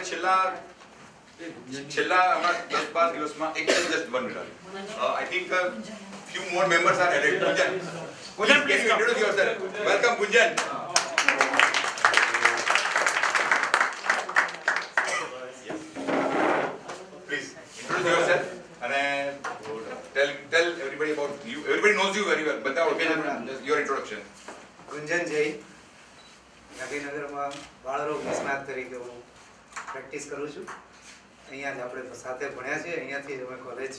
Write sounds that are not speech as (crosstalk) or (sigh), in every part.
આપણે છેલ્લા છેલ્લા હમણાં દસ બાર દિવસમાં એક just one minute I think everybody about you. Everybody knows you very well. બધા ઓળખે છે just your introduction. ગુંજન જૈન ગાંધીનગરમાં બાળરોગ નિષ્ણાત તરીકે હું પ્રેક્ટિસ કરું છું. અહીંયા જ આપણે સાથે ભણ્યા છે અહીંયાથી જ અમે કોલેજ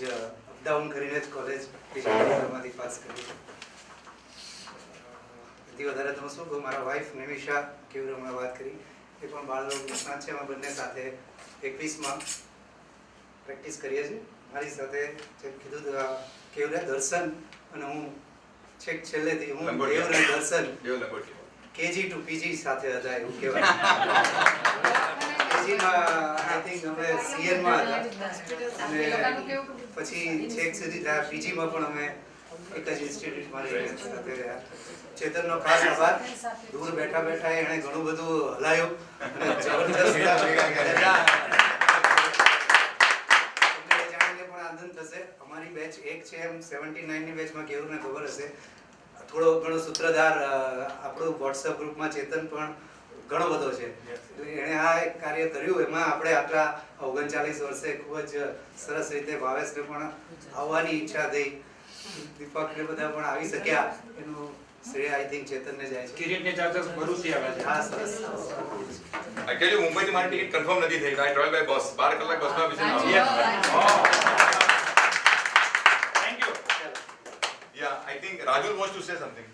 અપડાઉન કરીને જ કોલેજ ડિગ્રીમાંથી પાસ કરી એથી વધારે તો શું કહું મારા વાઈફ નિમિષા કેવું હમણાં વાત કરી એ પણ છે. અમે બંને સાથે એકવીસમાં પ્રેક્ટિસ કરીએ છીએ. મારી સાથે જેમ કીધું કેવું દર્શન અને હું છેક છેલ્લેથી હું દેવને દર્શન કેજી ટુ પીજી સાથે હતા એવું કહેવાય. (laughs) કેજીમાં આઈ થિંક અમે સીએન હતા. અને પછી છેક સુધી પીજીમાં પણ અમે એક જ ઇન્સ્ટિટ્યૂટમાં રહીને સાથે રહ્યા ચેતનનો ખાસ આભાર. દૂર બેઠા બેઠા એણે ઘણું બધું હલાયું. અને જબરજસ્ત ભેગા કર્યા. તમને એ જાણીને પણ આનંદ થશે. અમારી બેચ એક છે એમ સેવન્ટી નાઇનની બેચમાં કેવું ને ખબર હશે. થોડો ઘણો સૂત્રધાર આપણું વોટ્સઅપ ગ્રુપમાં ચેતન પણ ઘણો બધો છે. એણે આ કાર્ય કર્યું. એમાં આપણે આટલા ઓગણચાલીસ વર્ષે ખૂબ જ સરસ રીતે ભાવેશને પણ આવવાની ઈચ્છા થઈ. દીપકને બધા પણ આવી શક્યા. એનું શ્રેય આઈ થિંક ચેતનને જાય છે. કિરીટની ચાર્જર્સ ભરૂચથી આવે છે. હા સરસ. Tell મુંબઈથી મારી ટિકિટ કન્ફર્મ નથી થઈ. I travel by bus. બાર કલાક બસમાં thank you yeah I think Raju wants to say something.